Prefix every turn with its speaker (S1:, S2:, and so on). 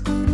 S1: podcast.